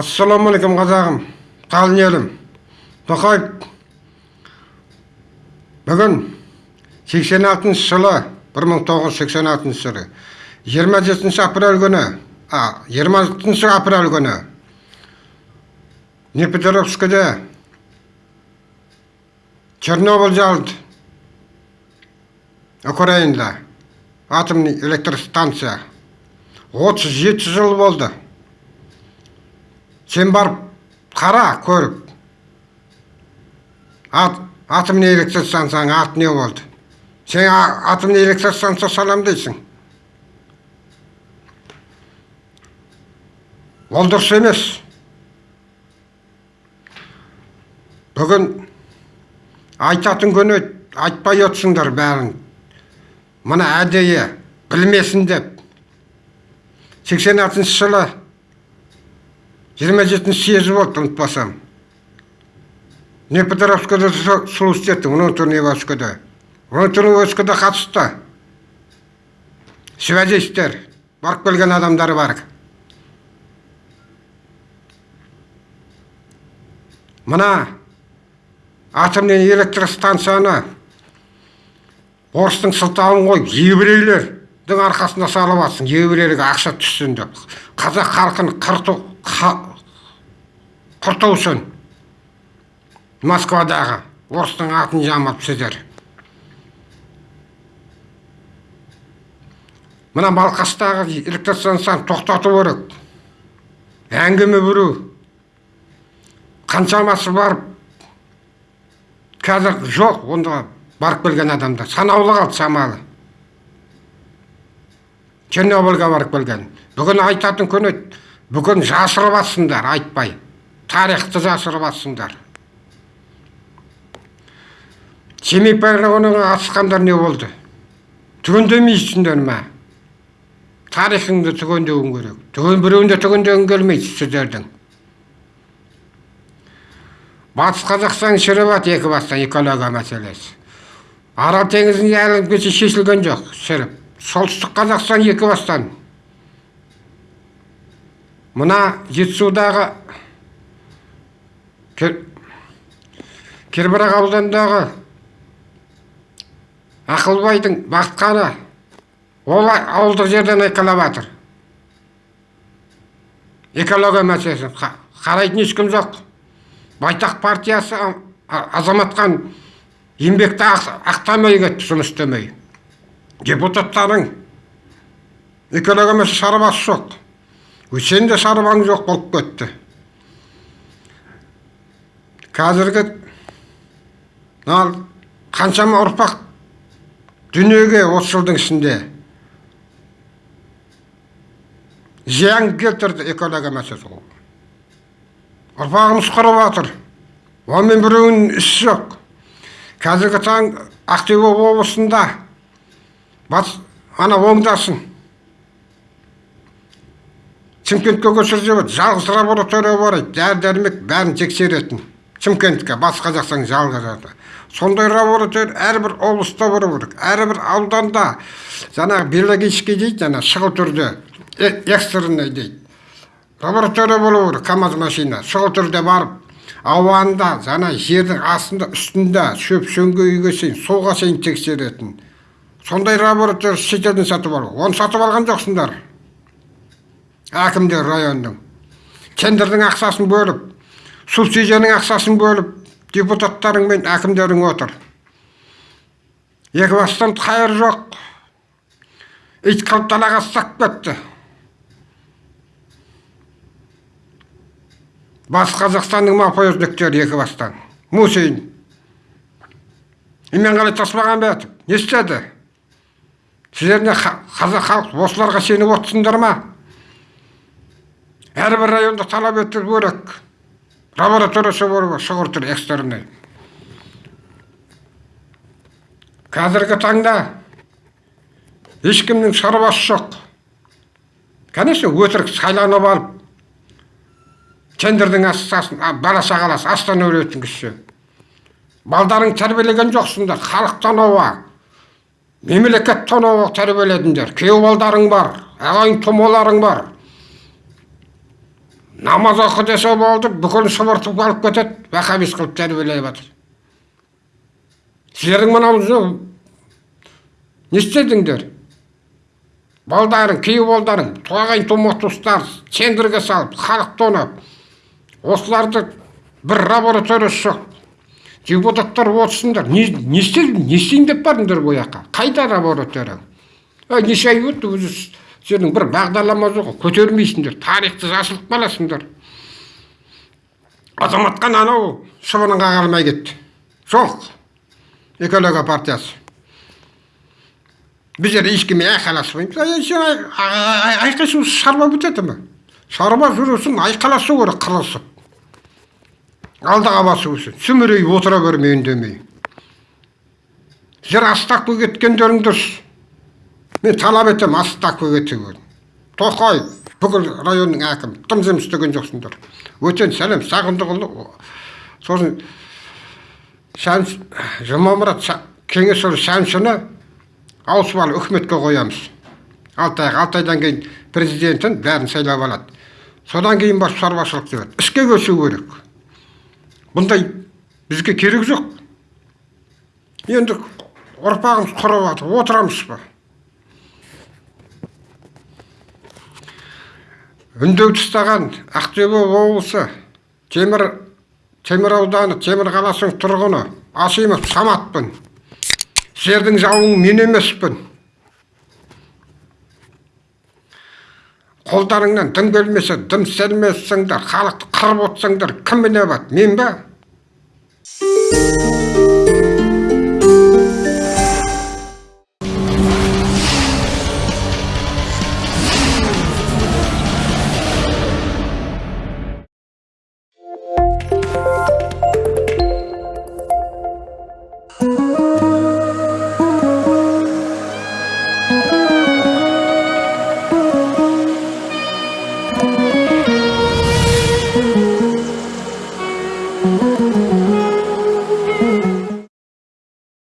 ассалаумағалейкум қазағым қалын елім тоқаев бүгін 86 жылы 1986 жылы 27 апрель күні а 26 апрель күні Днепропетровскіде чернобыль жалды украинада атомный электростанция. 37 жыл болды. Сен барып қара көріп ат, атомный электростанцияның аты не болды? Сен а- атомный электростанция салам дейсің. Ол дұрыс емес. Бүгін айтатын күні айтпай отырсыңдар бәрін. Мына әдейі білмесін деп. 86 жылы 27 съезі болды ұмытпасам. Днепропетровскіде внутренний войскада внутренний войскада қатысты. Связистер барып келген адамдар бар. Мына атомный электростанцияны орыстың сылтауын қойып еврейлердің арқасына салып жатсың еврейлерге ақша түссін деп. Қазақ халқын қырту құрту үшін москвадағы орыстың атын жамап сіздер. Мына балқаштағы электростанцияны тоқтату керек. Әңгіме бүру қаншамасы барып қазір жоқ онда. Барып келген адамдар. Санаулы қалды шамалы чернобыльға барып келген. Бүгін айтатын күні бүгін жасырып жатсыңдар айтпай. Тарихты жасырып жатсыңдар семей полигонына қатысқандар не болды? Түгендемейсіңдер ма? Тарихыңды түгендеуің керек. Түген біреуін де түгендегің келмейді сіздердің. Батыс қазақстан шіріп екі бастан экология мәселесі. Арал теңізінде әлі шешілген жоқ шіріп солтүстік қазақстан екі бастан мына жетісудағы Кер- ауданындағы ақылбайдың бақытқаны ол ауылдық жерден айқайлап жатыр. Экология мәселесін Қа- қарайтын ешкім жоқ. Байтақ партиясы азаматқан еңбекті ақ- ақтамай кетті жұмыс істемей. Депутаттарың экология мәселесі шаруасы жоқ. Сен де шаруаң жоқ болып кетті. Қазіргі қаншама ұрпақ дүниеге осы жылдың ішінде зиян келтірді экология мәселесі ұрпағымыз құрып жатыр онымен біреуінің ісі жоқ. Қазіргі таң ақтөбе облысында. Батыс ана оңдасын шымкентке көшіріп жалғыз лаборатория бар еді. Дәрі дәрмек бәрін тексеретін. Шымкентке батыс қазақстан жалғыз аты. Сондай лаборатория әрбір облыста болу керек. Әрбір ауданда жаңағы биологический дейді жаңа шұғыл түрде экстренный дейді. Лаборатория болу керек камаз машина шұғыл түрде барып ауанында жаңа жердің астында үстінде шөп шөңгейге шейін суға шейін тексеретін. Сондай лаборатория шетелден сатып алу. Оны сатып алған жоқсыңдар. Әкімдер районның тендердің ақшасын бөліп субсидияның ақшасын бөліп депутаттарың мен әкімдерің отыр. Екібастан қайыр жоқ. Ит қылып далаға ұстап кетті. Батыс қазақстанның мафиоздіктері екібастан мусин. Именғали тасмағамбетов не істеді? Сіздер не ха- қазақ халық осыларға сеніп отырсыңдар ма? Әрбір районда талап ету керек. Лабораториясы шұғыл түрде экстренный қазіргі таңда ешкімнің шаруасы жоқ. Конечно өтірік сайланып алып тендердің астасын бала шағаласы астан өлетін кісі. Балдарың тәрбиелеген жоқсыңдар халықтан ауа мемлекет тонауы тәрбиеледіңдер. Күйеу балдарың бар ағайын тумаларың бар. Намаз оқы десе болды бүкіл шұбыртып алып кетеді вахабис қылып тәрбиелеп жатыр сіздердің мынау не істедіңдер? Балдарың күйеу балдарың ағайын тума туыстар центрге салып халық тонап осыларды бір лабораториясы жоқ депутаттар отырсыңдар не істе- не істейін деп бардыңдар бұл жаққа қайда лаборатория ей неше ай өтті өзі сенің бір бағдарлама жоқ көтермейсіңдер тарихты жасырып қаласыңдар азаматқа анау шыбының қағармай кетті жоқ экология партиясы біздер ешкіммен айқайласпаймыз ай сен ай- ай- ай- айқайсу шаруа бітеді ме шаруа жүрісін айқайласу керек қырылысып. Алдыға басу үшін. Сүмірейіп отыра бермей үндемей сіздер астаққа кеткендерің дұрыс. Мен талап етемін астаққа кетуін тоқаев бүкіл районның әкімі тым жұмыс істеген жоқсыңдар. Өтен сәлем сағындықұлы сосын жұмамұрат кеңесұлы шәмшіні ауысып алып үкіметке қоямыз. Алты ай алты айдан кейін президентін бәрін сайлап алады. Содан кейін барып шаруашылық жүреді іске көшу керек. Бұндай бізге керек жоқ. Енді ұрпағымыз құрып жатыр. Отырамыз ба? Үндеу тастаған ақтөбе облысы темір темір ауданы темір қаласының тұрғыны асимов саматпын. Сіздердің жауың мен емеспін. Қолдарыңнан дым келмесе дым сермесіңдер халықты қырып отырсаңдар кім мінеп мен ба